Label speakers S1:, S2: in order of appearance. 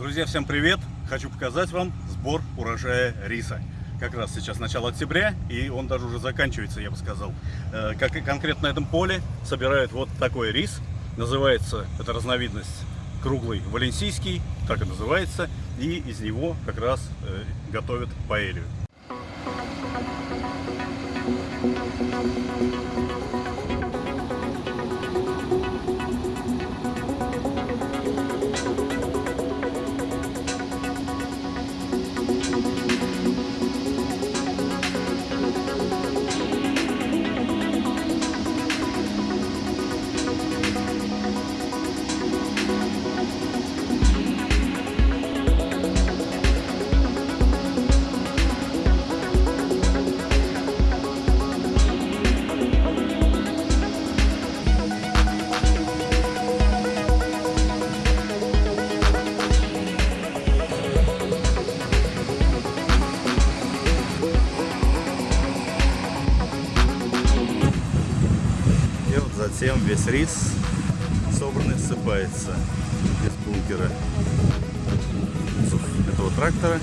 S1: Друзья, всем привет! Хочу показать вам сбор урожая риса. Как раз сейчас начало октября, и он даже уже заканчивается, я бы сказал. Э, Как и конкретно на этом поле собирают вот такой рис. Называется эта разновидность круглый валенсийский, так и называется. И из него как раз э, готовят паэлью. Затем весь рис собранный ссыпается из бункера этого трактора.